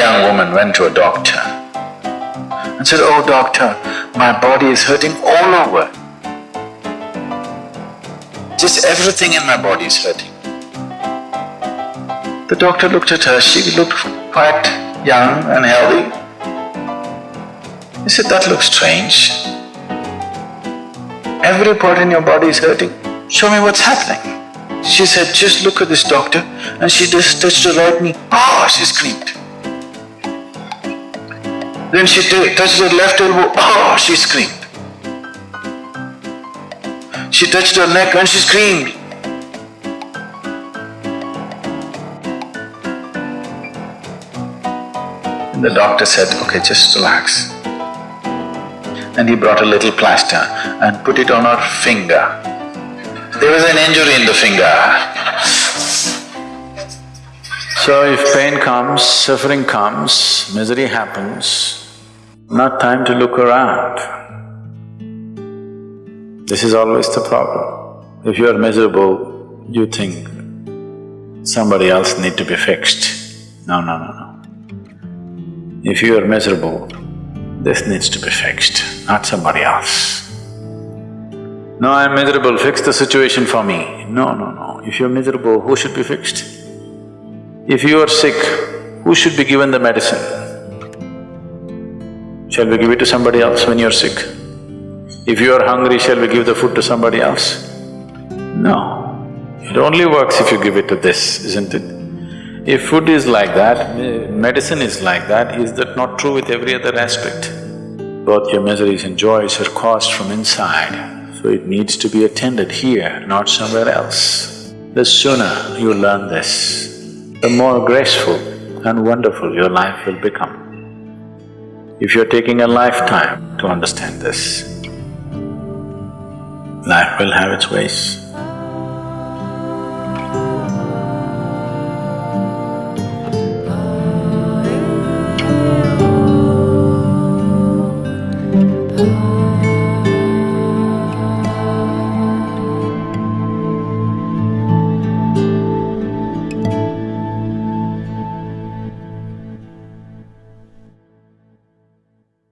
and went to a doctor and said, Oh doctor, my body is hurting all over. Just everything in my body is hurting. The doctor looked at her, she looked quite young and healthy. He said, that looks strange. Every part in your body is hurting, show me what's happening. She said, just look at this doctor and she just touched her right knee, oh, she screamed. Then she touched her left elbow, oh, she screamed. She touched her neck and she screamed. The doctor said, okay, just relax. And he brought a little plaster and put it on her finger. There was an injury in the finger. So if pain comes, suffering comes, misery happens, not time to look around. This is always the problem. If you are miserable, you think somebody else need to be fixed. No, no, no, no. If you are miserable, this needs to be fixed, not somebody else. No, I'm miserable, fix the situation for me. No, no, no. If you're miserable, who should be fixed? If you are sick, who should be given the medicine? Shall we give it to somebody else when you're sick? If you are hungry, shall we give the food to somebody else? No. It only works if you give it to this, isn't it? If food is like that, eh, medicine is like that, is that not true with every other aspect? Both your miseries and joys are caused from inside, so it needs to be attended here, not somewhere else. The sooner you learn this, the more graceful and wonderful your life will become if you're taking a lifetime to understand this, life will have its ways. Oh.